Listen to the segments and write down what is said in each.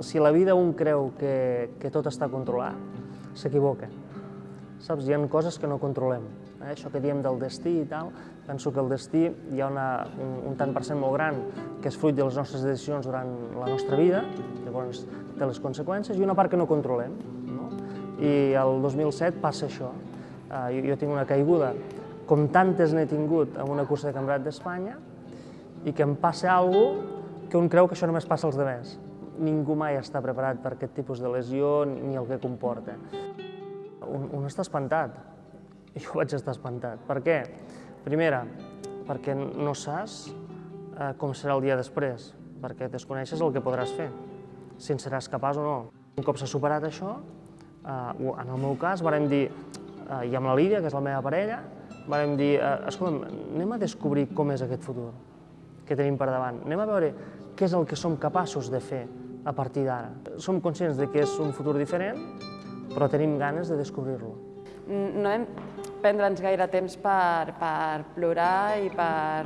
Si la vida un creu que, que tot està controlat, s'equivoca. Saps? Hi ha coses que no controlem. Eh? Això que diem del destí i tal, penso que el destí hi ha una, un, un tant per cent molt gran que és fruit de les nostres decisions durant la nostra vida, llavors té les conseqüències, i una part que no controlem. No? I el 2007 passa això. Eh, jo, jo tinc una caiguda, com tantes n'he tingut en una cursa de campionat d'Espanya, i que em passa alguna cosa que un creu que això només passa als demés. Ningú mai està preparat per aquest tipus de lesió ni el que comporta un, un està espantat. Jo vaig estar espantat. Per què? Primera, perquè no saps eh, com serà el dia després, perquè desconeixes el que podràs fer, si en seràs capaç o no. Un cop s'ha superat això, eh, en el meu cas, varem dir, eh, i amb la Lídia, que és la meva parella, varem dir, eh, escolta'm, anem a descobrir com és aquest futur que tenim per davant. Anem a veure què és el que som capaços de fer a partir d'ara. Som conscients de que és un futur diferent, però tenim ganes de descobrir-lo. No vam prendre'ns gaire temps per, per plorar i per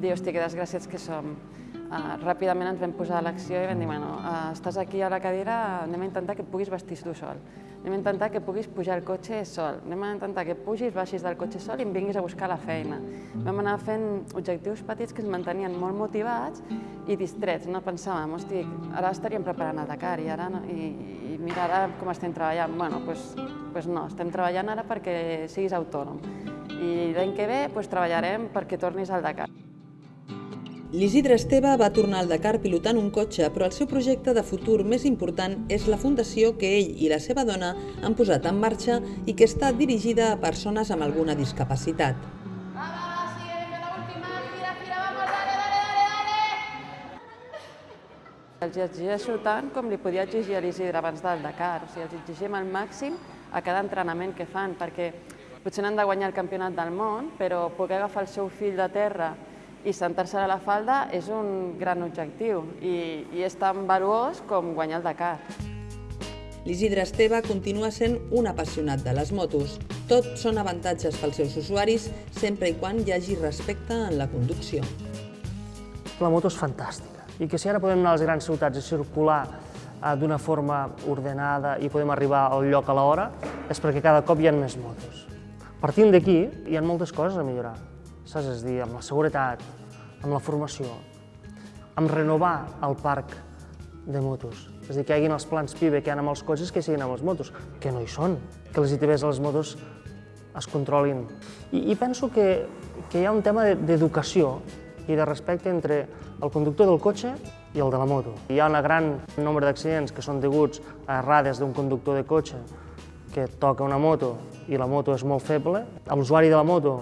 dir, hosti, que desgràciats que som. Uh, ràpidament ens vam posar a l'acció i vam dir, bueno, uh, estàs aquí a la cadira, anem a intentar que puguis vestir tu sol. Anem a intentar que puguis pujar al cotxe sol. Anem a intentar que pugis, baixis del cotxe sol i em vinguis a buscar la feina. Vam anar fent objectius petits que ens mantenien molt motivats i distrets. No pensàvem, hosti, ara estaríem preparant el Dakar i ara no, i, i mira ara com estem treballant. Bueno, doncs pues, pues no, estem treballant ara perquè siguis autònom. I l'any que ve pues, treballarem perquè tornis al Dakar. L'Isidre Esteve va tornar al Dakar pilotant un cotxe, però el seu projecte de futur més important és la fundació que ell i la seva dona han posat en marxa i que està dirigida a persones amb alguna discapacitat. Els exigeixo tant com li podia exigir a l'Isidre abans del Dakar. O sigui, els exigim al màxim a cada entrenament que fan, perquè potser han de guanyar el campionat del món, però poder agafar el seu fill de terra i sentar-se a la falda és un gran objectiu i, i és tan valuós com guanyar el Dakar. L'Isidre Esteve continua sent un apassionat de les motos. Tot són avantatges pels seus usuaris sempre i quan hi hagi respecte en la conducció. La moto és fantàstica i que si ara podem anar a les grans ciutats i circular eh, d'una forma ordenada i podem arribar al lloc a l'hora és perquè cada cop hi ha més motos. Partint d'aquí, hi ha moltes coses a millorar, saps? És dir, amb la seguretat, amb la formació, amb renovar el parc de motos. És dir, que hi hagin els plans PIBE que hi ha amb els cotxes que siguin amb les motos, que no hi són, que les ITVs a les motos es controlin. I, i penso que, que hi ha un tema d'educació i de respecte entre el conductor del cotxe i el de la moto. Hi ha un gran nombre d'accidents que són deguts a errades d'un conductor de cotxe que toca una moto i la moto és molt feble. L'usuari de la moto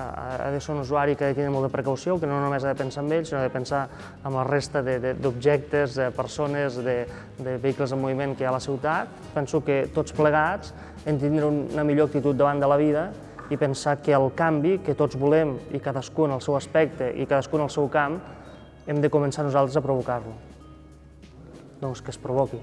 ha de ser un usuari que ha de tenir molta precaució, que no només ha de pensar en ell, sinó de pensar en la resta d'objectes, de, de persones, de, de vehicles en moviment que hi ha a la ciutat. Penso que tots plegats hem de tenir una millor actitud davant de la vida i pensar que el canvi que tots volem i cadascú en el seu aspecte i cadascú en el seu camp hem de començar nosaltres a provocar-lo. Doncs que es provoqui.